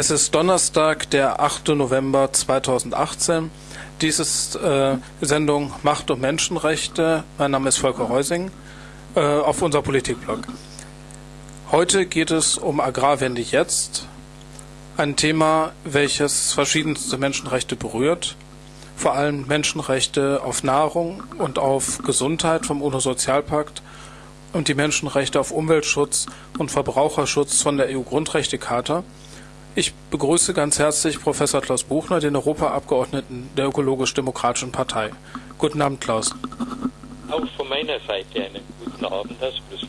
Es ist Donnerstag, der 8. November 2018. Dies ist äh, Sendung Macht und Menschenrechte. Mein Name ist Volker Reusing äh, auf unser Politikblog. Heute geht es um Agrarwende jetzt, ein Thema, welches verschiedenste Menschenrechte berührt, vor allem Menschenrechte auf Nahrung und auf Gesundheit vom UNO-Sozialpakt und die Menschenrechte auf Umweltschutz und Verbraucherschutz von der EU-Grundrechtecharta. Ich begrüße ganz herzlich Professor Klaus Buchner, den Europaabgeordneten der Ökologisch-Demokratischen Partei. Guten Abend, Klaus. Auch von meiner Seite einen guten Abend aus Brüssel.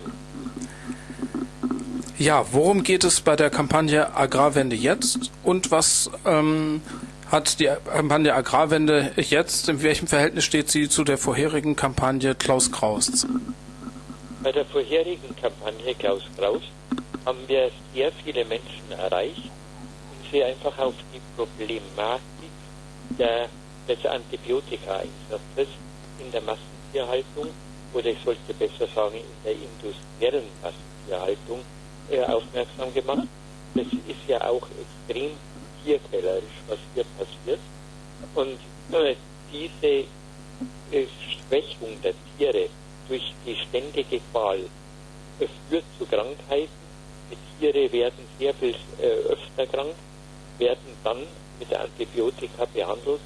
Ja, worum geht es bei der Kampagne Agrarwende jetzt und was ähm, hat die Kampagne Agrarwende jetzt, in welchem Verhältnis steht sie zu der vorherigen Kampagne Klaus Kraus? Bei der vorherigen Kampagne Klaus Kraus haben wir sehr viele Menschen erreicht sie einfach auf die Problematik der, des Antibiotikaeinsatzes in der Massentierhaltung oder ich sollte besser sagen in der industriellen Massentierhaltung äh, aufmerksam gemacht. Das ist ja auch extrem tierquälerisch, was hier passiert. Und äh, diese äh, Schwächung der Tiere durch die ständige Qual äh, führt zu Krankheiten. Die Tiere werden sehr viel äh, öfter krank, werden dann mit Antibiotika behandelt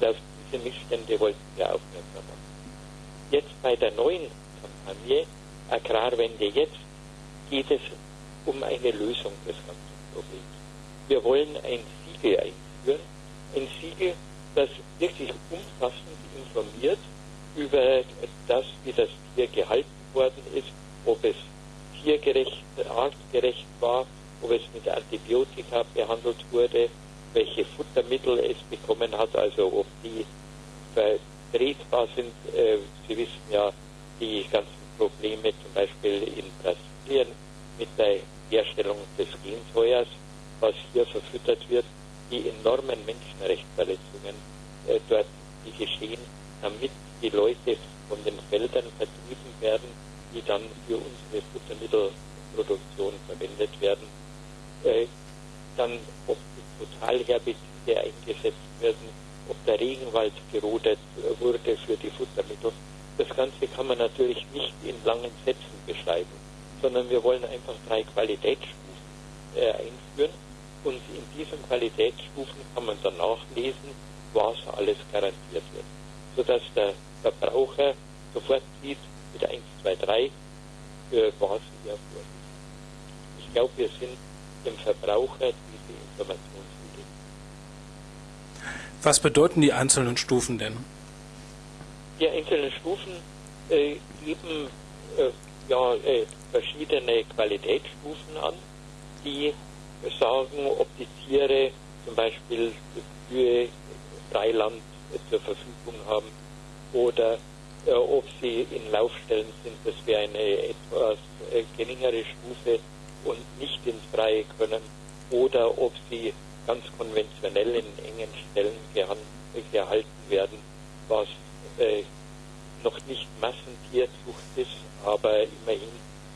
und auf diese Missstände wollten wir aufmerksam machen. Jetzt bei der neuen Kampagne Agrarwende jetzt geht es um eine Lösung des ganzen Problems. Wir wollen ein Siegel einführen, ein Siegel, das wirklich umfassend informiert über das, wie das Tier gehalten worden ist, ob es tiergerecht, artgerecht war, ob es mit Antibiotika behandelt wurde, welche Futtermittel es bekommen hat, also ob die vertretbar sind. Äh, Sie wissen ja die ganzen Probleme zum Beispiel in Brasilien mit der Herstellung des Gensäuers, was hier verfüttert wird, die enormen Menschenrechtsverletzungen äh, dort, die geschehen, damit die Leute von den Feldern vertrieben werden, die dann für unsere Futtermittelproduktion verwendet werden. Äh, dann, ob die Totalherbizide eingesetzt werden, ob der Regenwald gerodet wurde für die Futtermittel. Das Ganze kann man natürlich nicht in langen Sätzen beschreiben sondern wir wollen einfach drei Qualitätsstufen äh, einführen. Und in diesen Qualitätsstufen kann man dann nachlesen, was alles garantiert wird. Sodass der Verbraucher sofort sieht, mit 1, 2, 3, äh, was hier vorliegt. Ich glaube, wir sind dem Verbraucher diese Information schuldig. Was bedeuten die einzelnen Stufen denn? Die einzelnen Stufen äh, geben äh, ja, äh, verschiedene Qualitätsstufen an, die sagen, ob die Tiere zum Beispiel für Freiland zur Verfügung haben oder äh, ob sie in Laufstellen sind. Das wäre eine etwas äh, geringere Stufe und nicht ins Freie können oder ob sie ganz konventionell in engen Stellen gehalten werden, was äh, noch nicht Massentierzucht ist, aber immerhin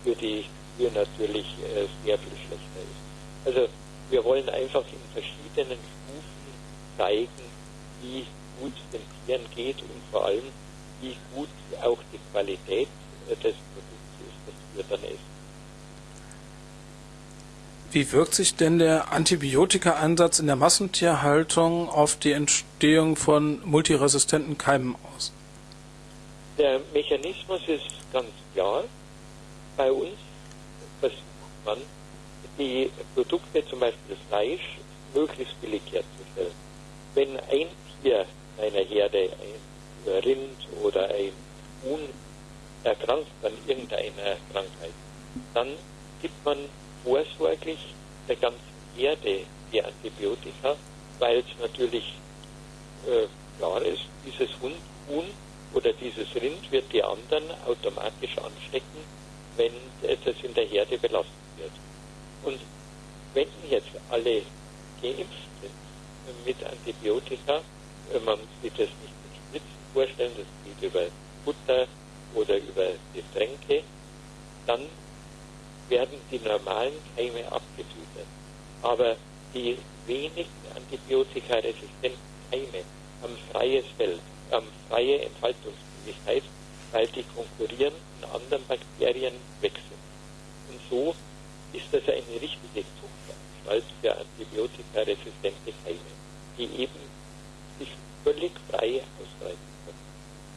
für die Kühe natürlich äh, sehr viel schlechter ist. Also wir wollen einfach in verschiedenen Stufen zeigen, wie gut es den Tieren geht und vor allem, wie gut auch die Qualität äh, des Produkts ist, das wir dann essen. Wie wirkt sich denn der Antibiotika-Einsatz in der Massentierhaltung auf die Entstehung von multiresistenten Keimen aus? Der Mechanismus ist ganz klar. Bei uns versucht man, die Produkte, zum Beispiel Fleisch, möglichst billig herzustellen. Wenn ein Tier einer Herde, ein Rind oder ein Huhn, erkrankt an irgendeiner Krankheit, dann gibt man vorsorglich der ganzen Herde die Antibiotika, weil es natürlich äh, klar ist, dieses Hund, Huhn oder dieses Rind wird die anderen automatisch anstecken, wenn das in der Herde belastet wird. Und wenn jetzt alle geimpft sind mit Antibiotika, man muss sich das nicht mit Spritzen vorstellen, das geht über Futter oder über Getränke, dann werden die normalen Keime abgetötet. Aber die wenigen antibiotikaresistenten Keime haben freies Feld, haben freie Entfaltungsmöglichkeit, weil die konkurrierenden anderen Bakterien wechseln. Und so ist das eine richtige Zuchtanstalt für antibiotikaresistente Keime, die eben sich völlig frei ausbreiten können.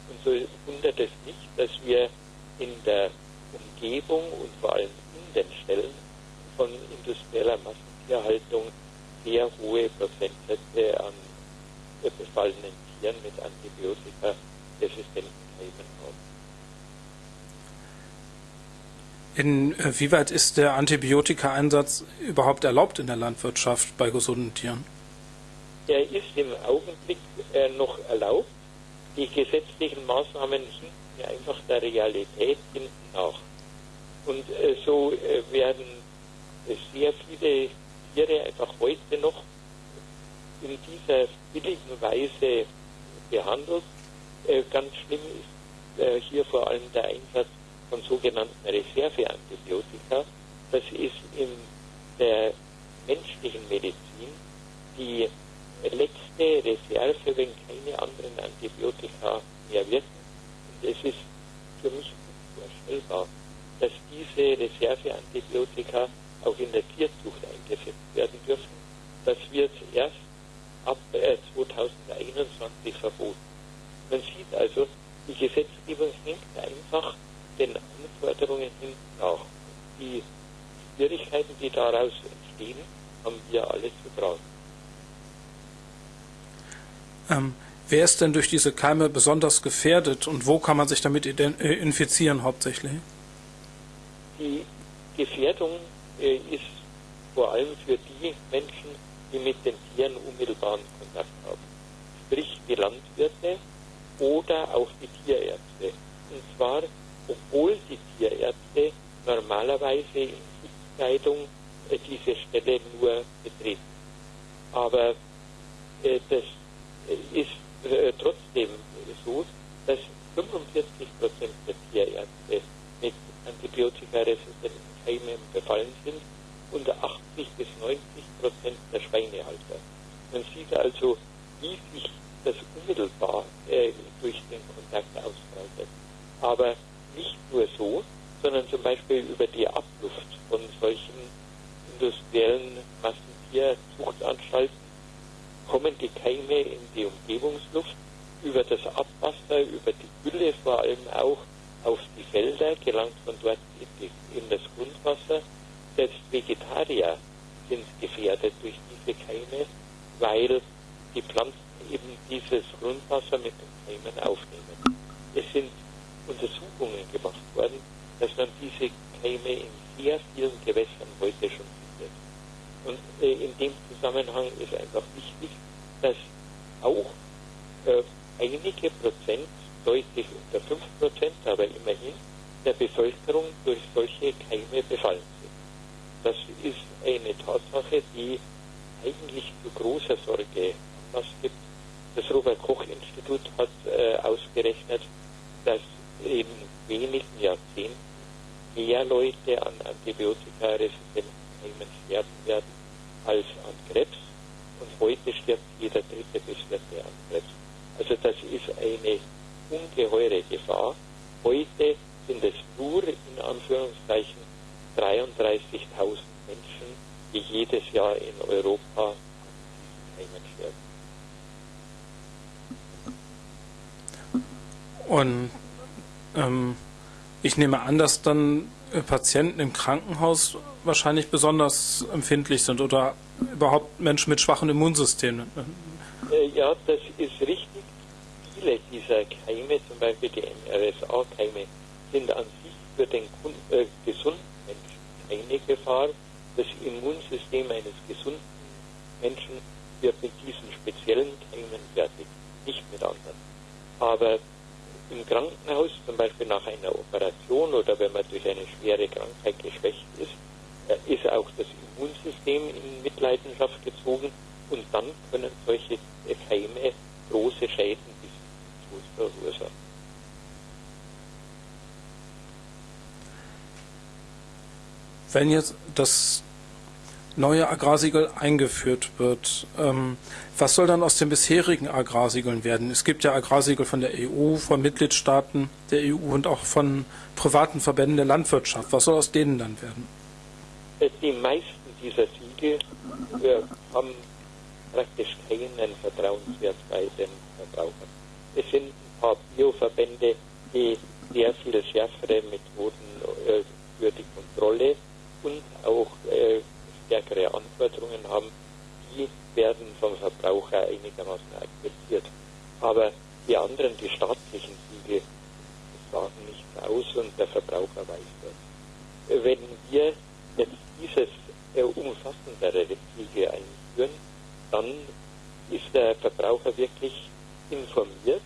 Und so wundert es nicht, dass wir in der Umgebung und vor allem den Stellen von industrieller Massentierhaltung sehr hohe Prozentsätze an befallenen Tieren mit antibiotikaresistenten Keimen haben. Inwieweit ist der Antibiotika-Einsatz überhaupt erlaubt in der Landwirtschaft bei gesunden Tieren? Er ist im Augenblick äh, noch erlaubt. Die gesetzlichen Maßnahmen hinken einfach der Realität hinten nach. Und äh, so äh, werden sehr viele Tiere einfach heute noch in dieser billigen Weise behandelt. Äh, ganz schlimm ist äh, hier vor allem der Einsatz von sogenannten Reserveantibiotika. Das ist in der menschlichen Medizin die letzte Reserve, wenn keine anderen Antibiotika mehr wirken. Und es ist für mich unvorstellbar, dass diese Reserveantibiotika auch in der Tierzucht eingesetzt werden dürfen. Das wird erst ab 2021 äh, verboten. Man sieht also, die Gesetzgebung hängt einfach den Anforderungen hinten nach. Die Schwierigkeiten, die daraus entstehen, haben zu tragen. Ähm, wer ist denn durch diese Keime besonders gefährdet und wo kann man sich damit äh, infizieren hauptsächlich? Die Gefährdung äh, ist vor allem für die Menschen, die mit den Tieren unmittelbaren Kontakt haben. Sprich die Landwirte oder auch die Tierärzte. Und zwar, obwohl die Tierärzte normalerweise in Schutzkleidung äh, diese Stelle nur betreten. Aber äh, das ist äh, trotzdem so, dass 45 Prozent der Tierärzte mit antibiotikaresistenten Keimen befallen sind und 80 bis 90 Prozent der Schweinehalter. Man sieht also, wie sich das unmittelbar äh, durch den Kontakt ausbreitet. Aber nicht nur so, sondern zum Beispiel über die Abluft von solchen industriellen Massentierzuchtanstalten kommen die Keime in die Umgebungsluft, über das Abwasser, über die Gülle vor allem auch auf die Felder, gelangt von dort in, die, in das Grundwasser selbst Vegetarier sind gefährdet durch diese Keime, weil die Pflanzen eben dieses Grundwasser mit den Keimen aufnehmen. Es sind Untersuchungen gemacht worden, dass man diese Keime in sehr vielen Gewässern heute schon findet. Und äh, in dem Zusammenhang ist einfach wichtig, dass auch äh, einige Prozent, deutlich unter 5 Prozent, aber immerhin, der Bevölkerung durch solche Keime befallen das ist eine Tatsache, die eigentlich zu großer Sorge Anlass gibt. Das Robert-Koch-Institut hat äh, ausgerechnet, dass in wenigen Jahrzehnten mehr Leute an antibiotikaresistenten Keimen sterben werden als an Krebs. Und heute stirbt jeder dritte bis vierte an Krebs. Also das ist eine ungeheure Gefahr. Heute sind es nur in Anführungszeichen 33.000 Menschen, die jedes Jahr in Europa Heimat sterben. Und ähm, ich nehme an, dass dann äh, Patienten im Krankenhaus wahrscheinlich besonders empfindlich sind oder überhaupt Menschen mit schwachen Immunsystemen. Äh, ja, das ist richtig. Viele dieser Keime, zum Beispiel die MRSA-Keime, sind an sich für den äh, gesunden eine Gefahr. Das Immunsystem eines gesunden Menschen wird mit diesen speziellen Keimen fertig, nicht mit anderen. Aber im Krankenhaus, zum Beispiel nach einer Operation oder wenn man durch eine schwere Krankheit geschwächt ist, ist auch das Immunsystem in Mitleidenschaft gezogen und dann können solche Keime große Schäden bis zum Tod verursachen. wenn jetzt das neue Agrarsiegel eingeführt wird, ähm, was soll dann aus den bisherigen Agrarsiegeln werden? Es gibt ja Agrarsiegel von der EU, von Mitgliedstaaten der EU und auch von privaten Verbänden der Landwirtschaft. Was soll aus denen dann werden? Die meisten dieser Siegel äh, haben praktisch keinen Vertrauenswert bei den Verbrauchern. Es sind ein paar Bioverbände, die sehr viel schärfere Methoden äh, für die Kontrolle und auch äh, stärkere Anforderungen haben, die werden vom Verbraucher einigermaßen akzeptiert. Aber die anderen, die staatlichen Siegel, sagen nichts aus und der Verbraucher weiß das. Wenn wir jetzt dieses äh, umfassendere Siegel einführen, dann ist der Verbraucher wirklich informiert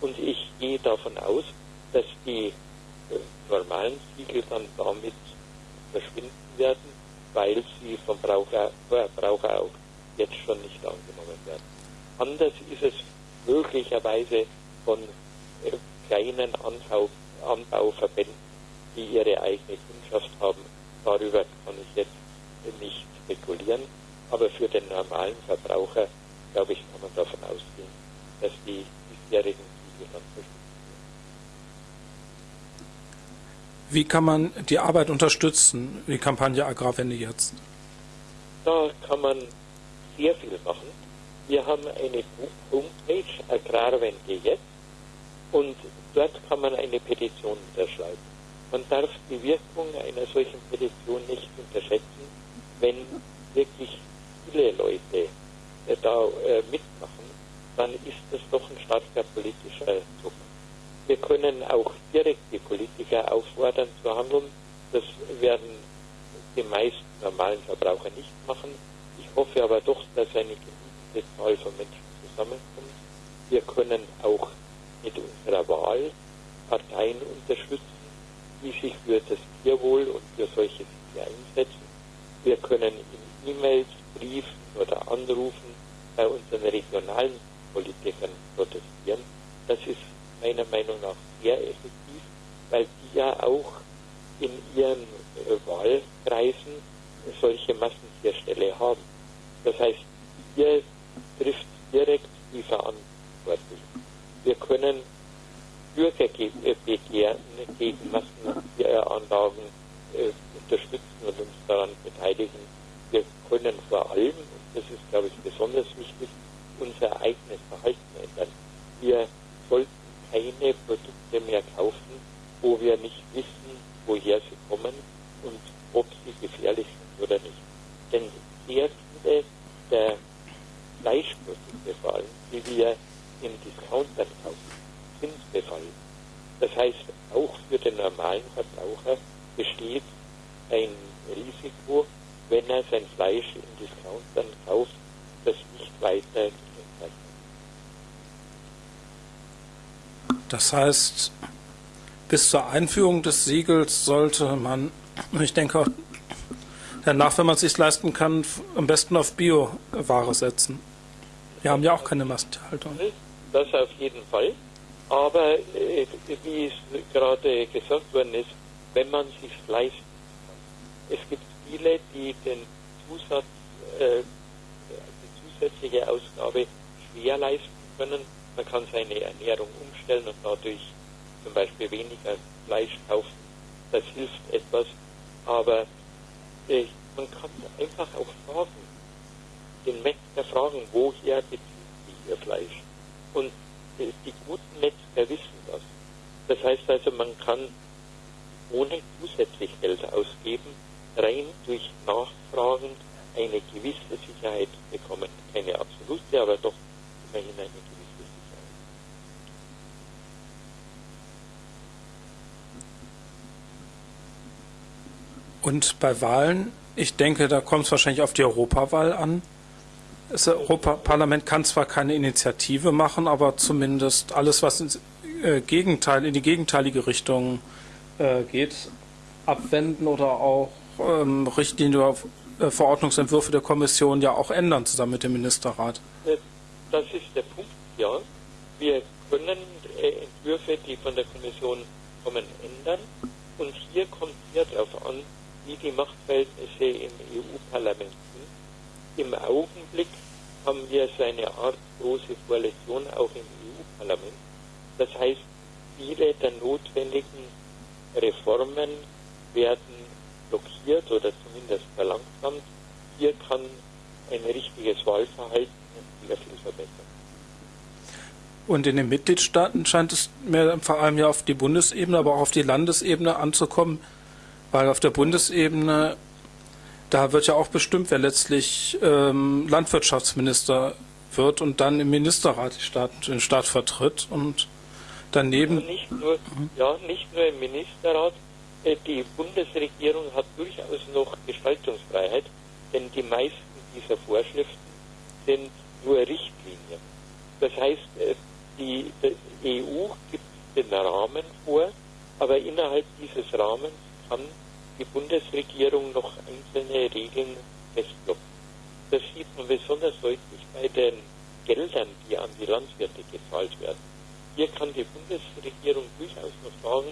und ich gehe davon aus, dass die äh, normalen Siegel dann damit verschwinden werden, weil sie vom Braucher, Verbraucher auch jetzt schon nicht angenommen werden. Anders ist es möglicherweise von äh, kleinen Anbau, Anbauverbänden, die ihre eigene Kundschaft haben. Darüber kann ich jetzt nicht spekulieren, aber für den normalen Verbraucher, glaube ich, kann man davon ausgehen, dass die bisherigen Siegel dann verschwinden. Wie kann man die Arbeit unterstützen, die Kampagne Agrarwende jetzt? Da kann man sehr viel machen. Wir haben eine Homepage Agrarwende jetzt und dort kann man eine Petition unterschreiben. Man darf die Wirkung einer solchen Petition nicht unterschätzen, wenn wirklich viele Leute äh, da äh, mitmachen, dann ist das doch ein starker politischer Druck. Wir können auch direkt die Politiker auffordern zu handeln. Das werden die meisten normalen Verbraucher nicht machen. Ich hoffe aber doch, dass eine genügende Zahl von Menschen zusammenkommt. Wir können auch mit unserer Wahl Parteien unterstützen, die sich für das Tierwohl und für solche Dinge einsetzen. Wir können in E-Mails, Briefen oder Anrufen bei unseren regionalen Politikern protestieren. Das ist meiner Meinung nach sehr effektiv, weil die ja auch in ihren äh, Wahlkreisen solche Massentierstelle haben. Das heißt, hier trifft direkt die Verantwortlichen. Wir können Bürgerbegehren gegen Massentieranlagen äh, unterstützen und uns daran beteiligen. Wir können vor allem, und das ist, glaube ich, besonders wichtig, unser eigenes Verhalten ändern. Wir sollten keine Produkte mehr kaufen, wo wir nicht wissen, woher sie kommen und ob sie gefährlich sind oder nicht. Denn sehr viele der Fleischprodukte vor allem, die wir in Discountern kaufen, sind befallen. Das heißt, auch für den normalen Verbraucher besteht ein Risiko, wenn er sein Fleisch in Discountern kauft, das nicht weiter Das heißt, bis zur Einführung des Siegels sollte man, ich denke, danach, wenn man es sich leisten kann, am besten auf Bioware setzen. Wir haben ja auch keine Massentierhaltung. Das auf jeden Fall. Aber äh, wie es gerade gesagt worden ist, wenn man es sich leisten kann. Es gibt viele, die den Zusatz, äh, die zusätzliche Ausgabe schwer leisten können man kann seine Ernährung umstellen und dadurch zum Beispiel weniger Fleisch kaufen. Das hilft etwas. Aber äh, man kann einfach auch fragen, den Metzger fragen, woher beziehen sie ihr Fleisch? Und äh, die guten Metzger wissen das. Das heißt also, man kann ohne zusätzlich Geld ausgeben, rein durch Nachfragen eine gewisse Sicherheit bekommen. Keine absolute, aber doch immerhin eine gewisse. Und bei Wahlen, ich denke, da kommt es wahrscheinlich auf die Europawahl an. Das Europaparlament kann zwar keine Initiative machen, aber zumindest alles, was ins äh, Gegenteil, in die gegenteilige Richtung äh, geht, abwenden oder auch ähm, Richtlinien oder äh, Verordnungsentwürfe der Kommission ja auch ändern, zusammen mit dem Ministerrat. Das ist der Punkt, ja. Wir können Entwürfe, die von der Kommission kommen, ändern. Und hier kommt es darauf an, wie die Machtverhältnisse im EU-Parlament sind im Augenblick haben wir so eine Art große Koalition auch im EU-Parlament. Das heißt, viele der notwendigen Reformen werden blockiert oder zumindest verlangsamt. Hier kann ein richtiges Wahlverhalten sehr viel verbessern. Und in den Mitgliedstaaten scheint es mir vor allem ja auf die Bundesebene, aber auch auf die Landesebene anzukommen, weil auf der Bundesebene, da wird ja auch bestimmt, wer letztlich ähm, Landwirtschaftsminister wird und dann im Ministerrat Staat, den Staat vertritt und daneben. Ja, nicht nur, ja, nicht nur im Ministerrat. Äh, die Bundesregierung hat durchaus noch Gestaltungsfreiheit, denn die meisten dieser Vorschriften sind nur Richtlinien. Das heißt, äh, die, die EU gibt den Rahmen vor, aber innerhalb dieses Rahmens kann die Bundesregierung noch einzelne Regeln festklopfen. Das sieht man besonders deutlich bei den Geldern, die an die Landwirte gezahlt werden. Hier kann die Bundesregierung durchaus noch sagen,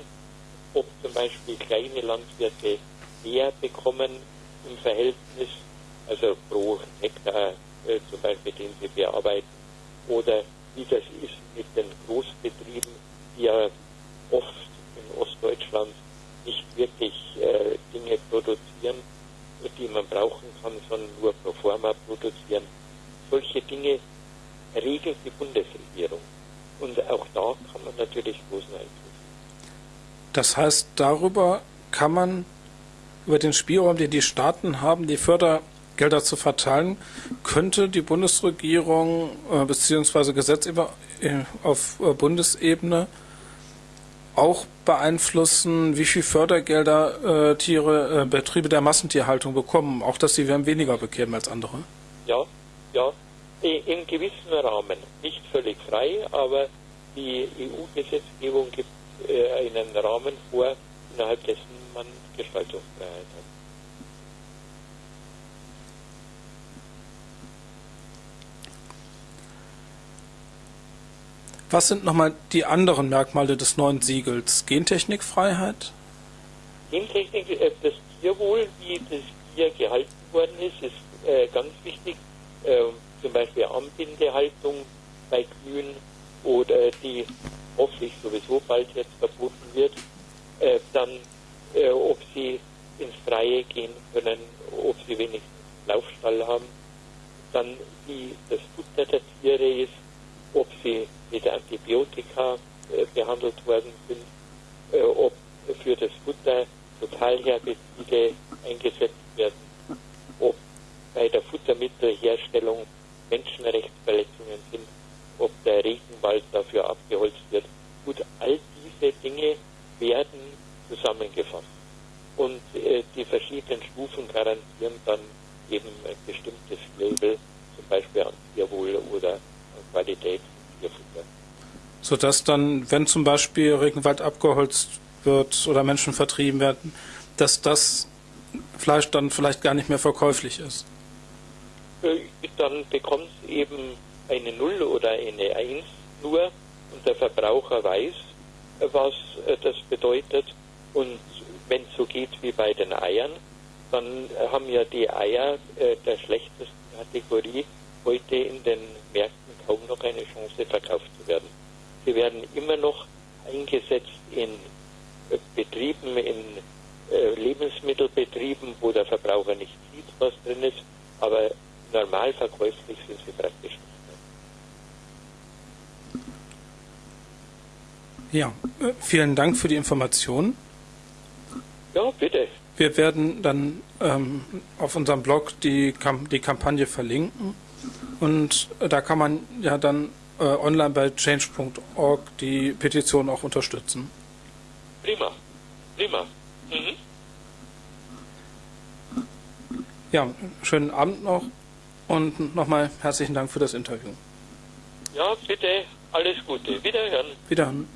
ob zum Beispiel kleine Landwirte mehr bekommen im Verhältnis, also pro Hektar äh, zum Beispiel, den sie bearbeiten, oder wie das ist mit den Großbetrieben, die ja oft in Ostdeutschland nicht wirklich äh, Dinge produzieren, die man brauchen kann, sondern nur pro forma produzieren. Solche Dinge regelt die Bundesregierung. Und auch da kann man natürlich großen Einfluss. Das heißt, darüber kann man über den Spielraum, den die Staaten haben, die Fördergelder zu verteilen, könnte die Bundesregierung äh, bzw. Gesetzgeber äh, auf äh, Bundesebene auch beeinflussen, wie viel Fördergelder äh, Tiere, äh, Betriebe der Massentierhaltung bekommen, auch dass sie weniger bekämen als andere? Ja, ja, in gewissem Rahmen, nicht völlig frei, aber die EU-Gesetzgebung gibt äh, einen Rahmen vor, innerhalb dessen man Gestaltungsfreiheit hat. Was sind nochmal die anderen Merkmale des neuen Siegels? Gentechnikfreiheit? Gentechnik, äh, das Tierwohl, wie das Tier gehalten worden ist, ist äh, ganz wichtig. Äh, zum Beispiel Anbindehaltung bei Kühen oder die hoffentlich sowieso bald jetzt verboten wird, äh, dann äh, ob sie ins Freie gehen können, ob sie wenigstens Laufstall haben, dann wie das Futter der Tiere ist, ob sie mit Antibiotika äh, behandelt worden sind, äh, ob für das Futter Totalherbizide eingesetzt werden, ob bei der Futtermittelherstellung Menschenrechtsverletzungen sind, ob der Regenwald dafür abgeholzt wird. Gut, all diese Dinge werden zusammengefasst. Und äh, die verschiedenen Stufen garantieren dann eben ein bestimmtes Label, zum Beispiel an Tierwohl oder an Qualität Tierfutter. Sodass dann, wenn zum Beispiel Regenwald abgeholzt wird oder Menschen vertrieben werden, dass das Fleisch dann vielleicht gar nicht mehr verkäuflich ist. Äh, dann bekommt es eben eine Null oder eine Eins nur und der Verbraucher weiß, was äh, das bedeutet. Und wenn es so geht wie bei den Eiern, dann haben ja die Eier äh, der schlechtesten Kategorie heute in den Märkten kaum noch eine Chance verkauft zu werden. Sie werden immer noch eingesetzt in Betrieben, in Lebensmittelbetrieben, wo der Verbraucher nicht sieht, was drin ist, aber normal verkäuflich sind sie praktisch nicht. Ja, äh, vielen Dank für die Information. Ja, bitte. Wir werden dann ähm, auf unserem Blog die, Kamp die Kampagne verlinken und äh, da kann man ja dann äh, online bei change.org die Petition auch unterstützen. Prima, prima. Mhm. Ja, schönen Abend noch und nochmal herzlichen Dank für das Interview. Ja, bitte, alles Gute. Wiederhören. Wiederhören.